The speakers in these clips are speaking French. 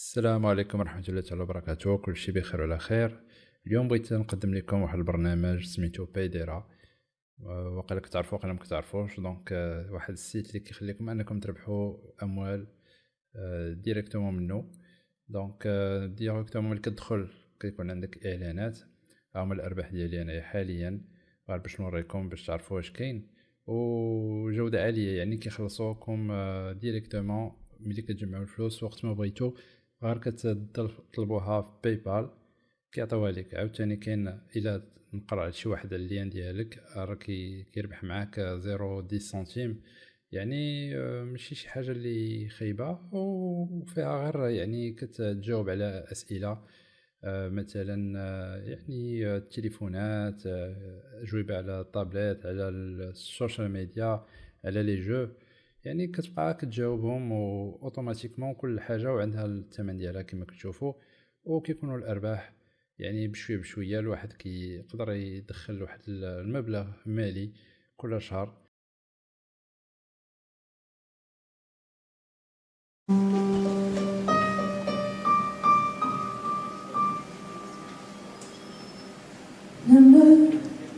السلام عليكم ورحمة الله تعالى وبركاته. كلشي بخير وعلى خير. اليوم بغيت نقدم لكم واحد البرنامج سميتو بايديرا وقيلا كتعرفو وقيلا مكتعرفوش دونك آه، واحد السيت اللي كيخليكم أنكم تربحوا أموال ديريكتومون آه، منو. دونك ديريكتومون ملي كتدخل كيكون عندك إعلانات. هما الأرباح ديالي أنايا حاليا. غير باش نوريكم باش تعرفوا واش كاين. وجوده عالية يعني كيخلصوكم ديريكتومون ملي كتجمعوا الفلوس وقت ما بغيتو. غير كتطلبوها في باي بال كيعطيوها لك عاوتاني كاين إلا نقرا على شي واحد اللين ديالك راه كيربح معاك زيرو دي سنتيم. يعني آه، ماشي شي حاجة اللي خايبة وفيها غير يعني كتجاوب على أسئلة. آه، مثلا آه، يعني التليفونات اجوبه على الطابلات على السوشيال ميديا على لي جو. يعني كتبقى كتجاوبهم اوتوماتيكمون كل حاجة وعندها الثمن ديالها كما كتشوفوا وكيكونوا الأرباح. يعني بشوية بشوية الواحد كيقدر يدخل واحد المبلغ مالي كل شهر. Ne me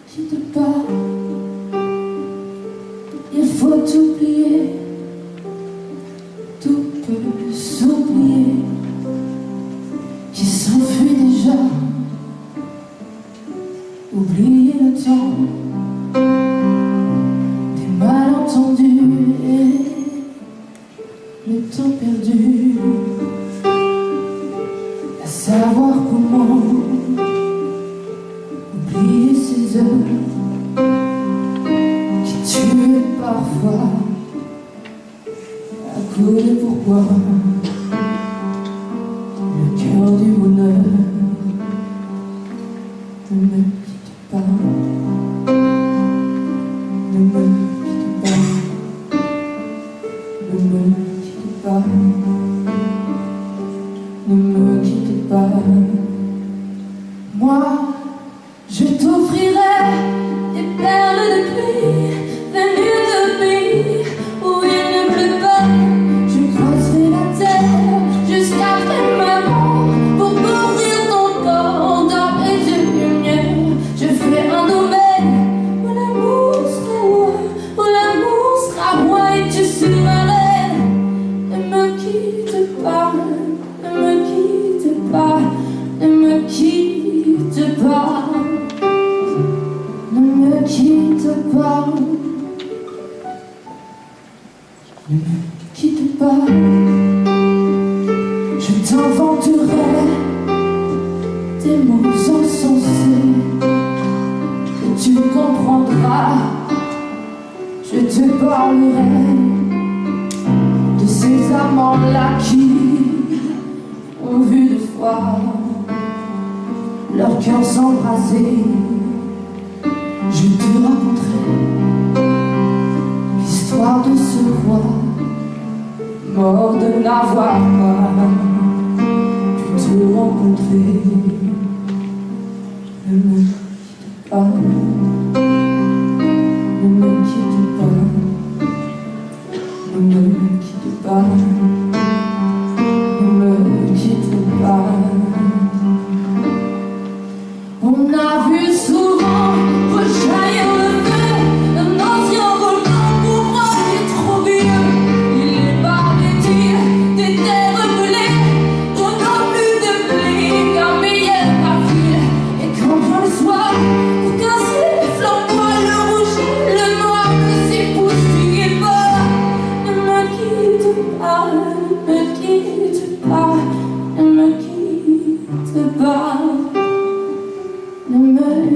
quitte pas, oublier le temps des malentendus le temps perdu. À savoir comment oublier ces heures qui tuent parfois à cause de pourquoi le cœur du bonheur pas. Moi, Ne quitte pas, je t'inventerai des mots insensés que tu comprendras. Je te parlerai de ces amants-là qui ont vu de fois leur cœur s'embraser. Mort de n'avoir pas pu te rencontrer.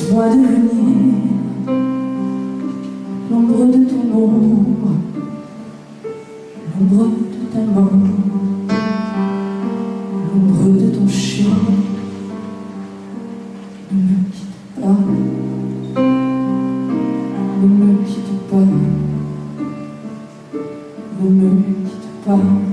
Laisse-moi devenir l'ombre de ton ombre, l'ombre de ta main, l'ombre de ton chien. Ne me quitte pas, ne me quitte pas, ne me quitte pas, ne me quitte pas.